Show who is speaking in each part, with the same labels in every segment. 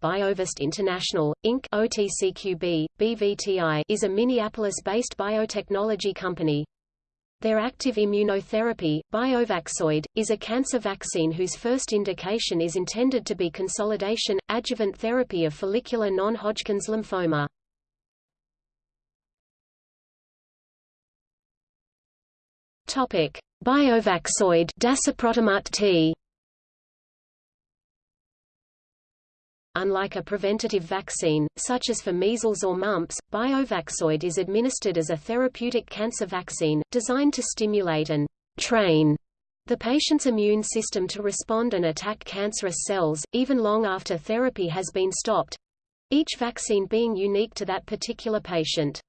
Speaker 1: Biovest International, Inc. OTCQB, BVTI is a Minneapolis-based biotechnology company. Their active immunotherapy, BiovaxID, is a cancer vaccine whose first indication is intended to be consolidation, adjuvant therapy of follicular non-Hodgkin's lymphoma. Topic: BiovaxID T. Unlike a preventative vaccine, such as for measles or mumps, BiovaxID is administered as a therapeutic cancer vaccine, designed to stimulate and train the patient's immune system to respond and attack cancerous cells, even long after therapy has been stopped—each vaccine being unique to that particular patient.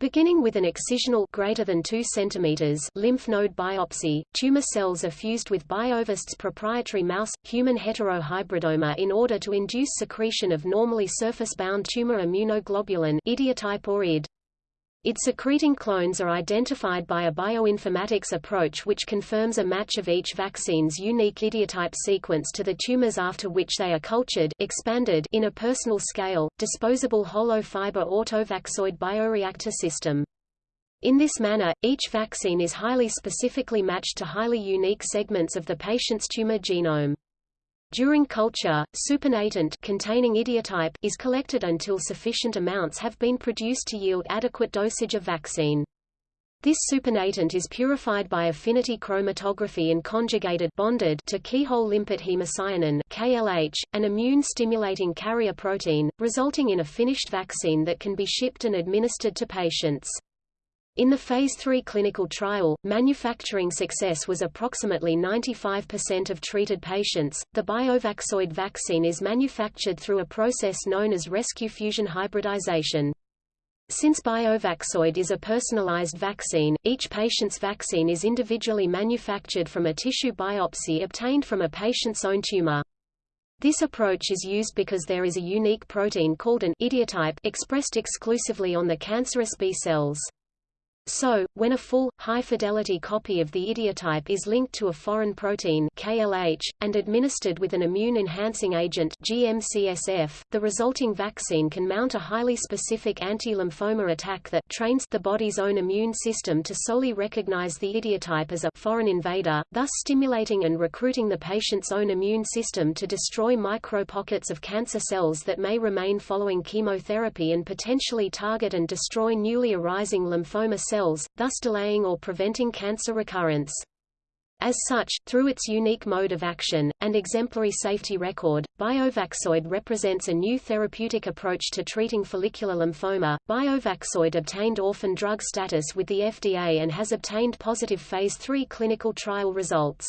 Speaker 1: Beginning with an excisional greater than 2 cm lymph node biopsy, tumor cells are fused with Biovest's proprietary mouse, human heterohybridoma in order to induce secretion of normally surface-bound tumor immunoglobulin idiotype or ID. Its secreting clones are identified by a bioinformatics approach which confirms a match of each vaccine's unique idiotype sequence to the tumors after which they are cultured expanded in a personal scale, disposable hollow fiber AutovaxID bioreactor system. In this manner, each vaccine is highly specifically matched to highly unique segments of the patient's tumor genome. During culture, supernatant containing idiotype is collected until sufficient amounts have been produced to yield adequate dosage of vaccine. This supernatant is purified by affinity chromatography and conjugated bonded to keyhole limpet hemocyanin KLH, an immune-stimulating carrier protein, resulting in a finished vaccine that can be shipped and administered to patients. In the Phase 3 clinical trial, manufacturing success was approximately 95% of treated patients. The BiovaxID vaccine is manufactured through a process known as rescue fusion hybridization. Since BiovaxID is a personalized vaccine, each patient's vaccine is individually manufactured from a tissue biopsy obtained from a patient's own tumor. This approach is used because there is a unique protein called an idiotype expressed exclusively on the cancerous B cells. So, when a full, high-fidelity copy of the idiotype is linked to a foreign protein KLH, and administered with an immune-enhancing agent GM-CSF, the resulting vaccine can mount a highly specific anti-lymphoma attack that trains the body's own immune system to solely recognize the idiotype as a foreign invader, thus stimulating and recruiting the patient's own immune system to destroy micro-pockets of cancer cells that may remain following chemotherapy and potentially target and destroy newly arising lymphoma cells cells, thus delaying or preventing cancer recurrence. As such, through its unique mode of action, and exemplary safety record, BiovaxID represents a new therapeutic approach to treating follicular lymphoma. BiovaxID obtained orphan drug status with the FDA and has obtained positive Phase 3 clinical trial results.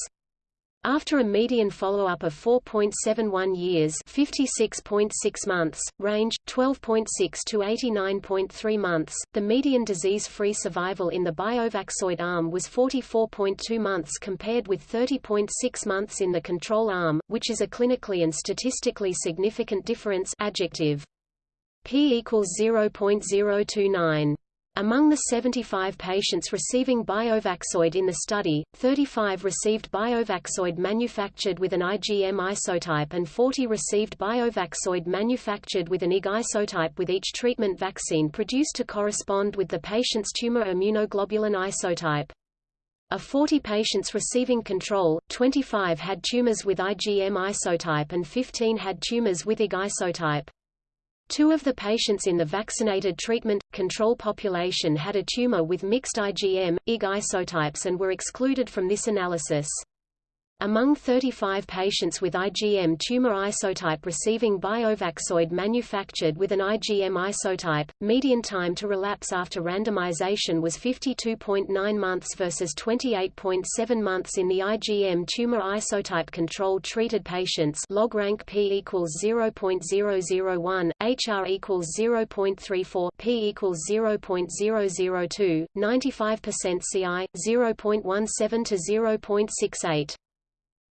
Speaker 1: After a median follow-up of 4.71 years 56.6 months, range, 12.6 to 89.3 months, the median disease-free survival in the BiovaxID arm was 44.2 months compared with 30.6 months in the control arm, which is a clinically and statistically significant difference adjective. P equals 0.029. Among the 75 patients receiving BiovaxID in the study, 35 received BiovaxID manufactured with an IgM isotype and 40 received BiovaxID manufactured with an IG isotype with each treatment vaccine produced to correspond with the patient's tumor immunoglobulin isotype. Of 40 patients receiving control, 25 had tumors with IgM isotype and 15 had tumors with IG isotype. Two of the patients in the vaccinated treatment control population had a tumor with mixed IgM, IG isotypes and were excluded from this analysis. Among 35 patients with IgM tumor isotype receiving BiovaxID manufactured with an IgM isotype, median time to relapse after randomization was 52.9 months versus 28.7 months in the IgM tumor isotype control treated patients log rank P equals 0.001, HR equals 0.34, P equals 0.002, 95% CI, 0.17 to 0.68.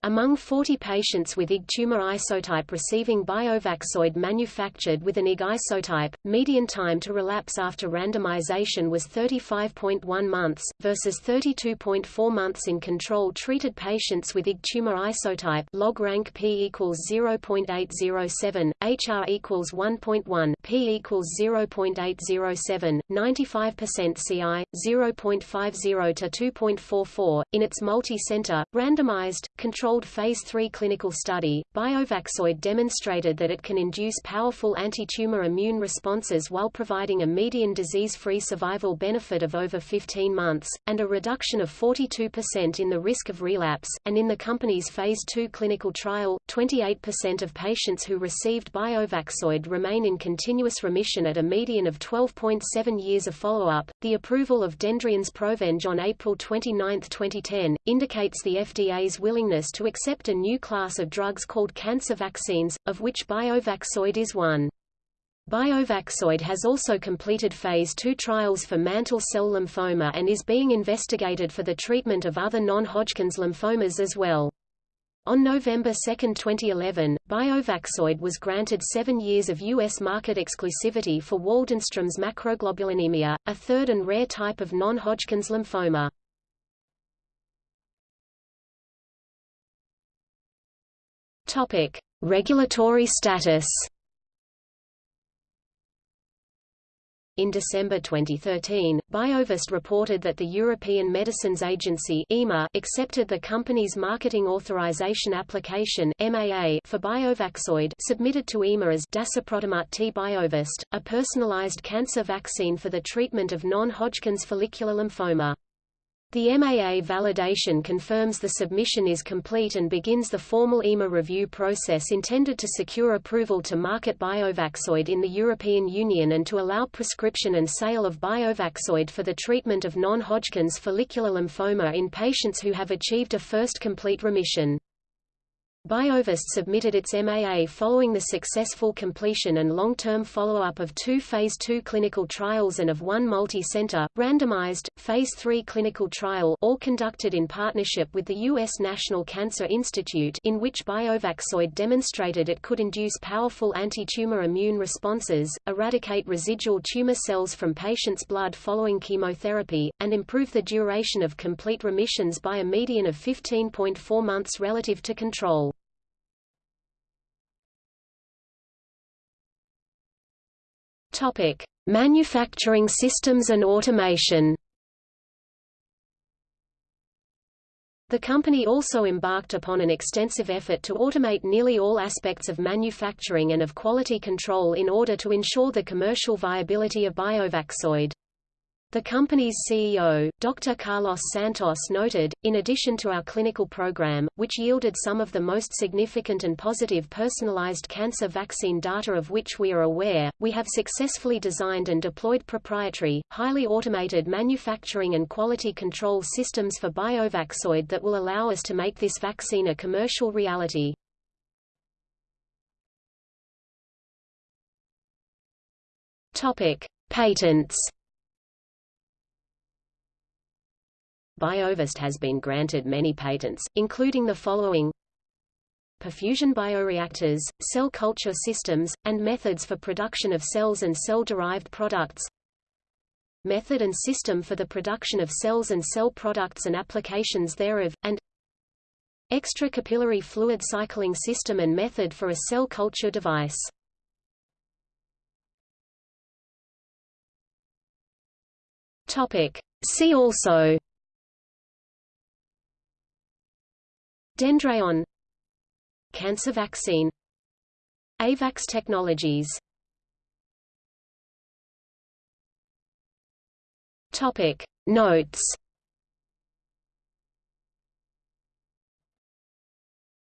Speaker 1: Among 40 patients with IG tumor isotype receiving BiovaxID manufactured with an IG isotype, median time to relapse after randomization was 35.1 months, versus 32.4 months in control-treated patients with IG tumor isotype log rank p equals 0.807, HR equals 1.1, p equals 0.807, 95% CI, 0.50 to 2.44. In its multi-center, randomized, controlled phase 3 clinical study, BiovaxID demonstrated that it can induce powerful anti-tumor immune responses while providing a median disease-free survival benefit of over 15 months, and a reduction of 42% in the risk of relapse, and in the company's phase 2 clinical trial, 28% of patients who received BiovaxID remain in continuous remission at a median of 12.7 years of follow-up. The approval of Dendreon's Provenge on April 29, 2010, indicates the FDA's willingness to accept a new class of drugs called cancer vaccines, of which BiovaxID is one. BiovaxID has also completed Phase II trials for mantle cell lymphoma and is being investigated for the treatment of other non-Hodgkin's lymphomas as well. On November 2, 2011, BiovaxID was granted seven years of U.S. market exclusivity for Waldenstrom's macroglobulinemia, a third and rare type of non-Hodgkin's lymphoma. Topic: Regulatory status. In December 2013, Biovest reported that the European Medicines Agency EMA accepted the company's Marketing Authorization Application MAA for BiovaxID submitted to EMA as Dasiprotimut T Biovest, a personalized cancer vaccine for the treatment of non-Hodgkin's follicular lymphoma. The MAA validation confirms the submission is complete and begins the formal EMA review process intended to secure approval to market BiovaxID in the European Union and to allow prescription and sale of BiovaxID for the treatment of non-Hodgkin's follicular lymphoma in patients who have achieved a first complete remission. Biovest submitted its MAA following the successful completion and long-term follow-up of two Phase II clinical trials and of one multi-center, randomized, Phase III clinical trial all conducted in partnership with the U.S. National Cancer Institute in which BiovaxID demonstrated it could induce powerful anti-tumor immune responses, eradicate residual tumor cells from patients' blood following chemotherapy, and improve the duration of complete remissions by a median of 15.4 months relative to control. Topic: Manufacturing systems and automation. The company also embarked upon an extensive effort to automate nearly all aspects of manufacturing and of quality control in order to ensure the commercial viability of BiovaxID. The company's CEO, Dr. Carlos Santos noted, in addition to our clinical program, which yielded some of the most significant and positive personalized cancer vaccine data of which we are aware, we have successfully designed and deployed proprietary, highly automated manufacturing and quality control systems for BiovaxID that will allow us to make this vaccine a commercial reality. Topic: Patents Biovest has been granted many patents, including the following. Perfusion bioreactors, cell culture systems, and methods for production of cells and cell-derived products. Method and system for the production of cells and cell products and applications thereof, and extracapillary fluid cycling system and method for a cell culture device. See also Dendreon Cancer vaccine AVAX Technologies. Topic. Notes